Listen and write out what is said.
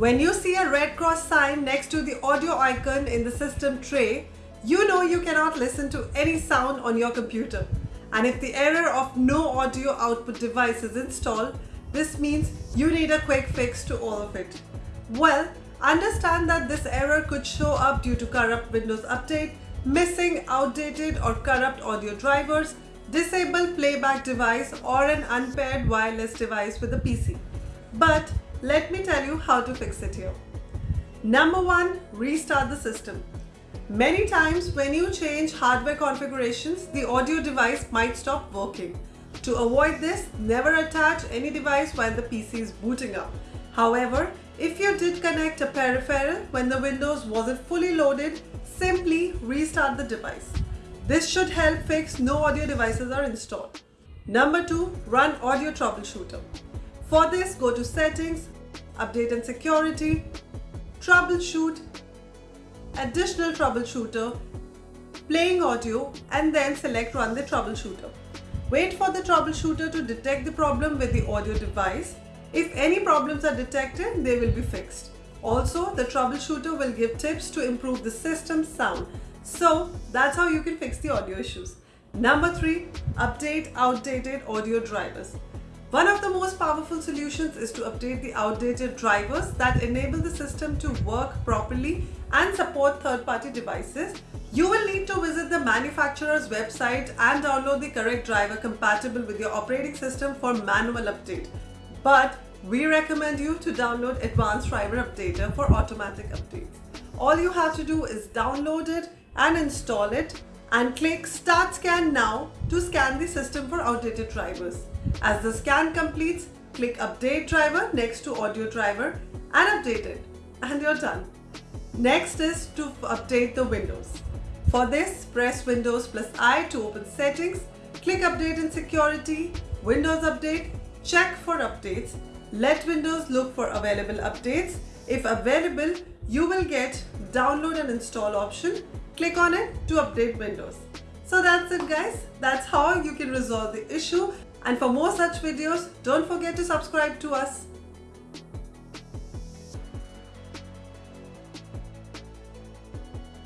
When you see a red cross sign next to the audio icon in the system tray, you know you cannot listen to any sound on your computer. And if the error of no audio output device is installed, this means you need a quick fix to all of it. Well, understand that this error could show up due to corrupt Windows Update, missing outdated or corrupt audio drivers, disabled playback device or an unpaired wireless device with a PC. But let me tell you how to fix it here. Number one, restart the system. Many times when you change hardware configurations, the audio device might stop working. To avoid this, never attach any device while the PC is booting up. However, if you did connect a peripheral when the Windows wasn't fully loaded, simply restart the device. This should help fix no audio devices are installed. Number 2. Run Audio Troubleshooter. For this, go to Settings, Update and Security, Troubleshoot, Additional Troubleshooter, Playing Audio and then select Run the Troubleshooter. Wait for the troubleshooter to detect the problem with the audio device. If any problems are detected, they will be fixed. Also, the troubleshooter will give tips to improve the system sound. So that's how you can fix the audio issues. Number three, update outdated audio drivers. One of the most powerful solutions is to update the outdated drivers that enable the system to work properly and support third-party devices. You will need to visit the manufacturer's website and download the correct driver compatible with your operating system for manual update. But we recommend you to download Advanced Driver Updater for automatic updates. All you have to do is download it and install it and click Start Scan Now to scan the system for outdated drivers. As the scan completes, click Update Driver next to Audio Driver and update it and you're done. Next is to update the Windows. For this, press Windows plus I to open Settings, click Update and Security, Windows Update, check for updates, let Windows look for available updates. If available, you will get Download and Install option click on it to update Windows. So that's it guys. That's how you can resolve the issue. And for more such videos, don't forget to subscribe to us.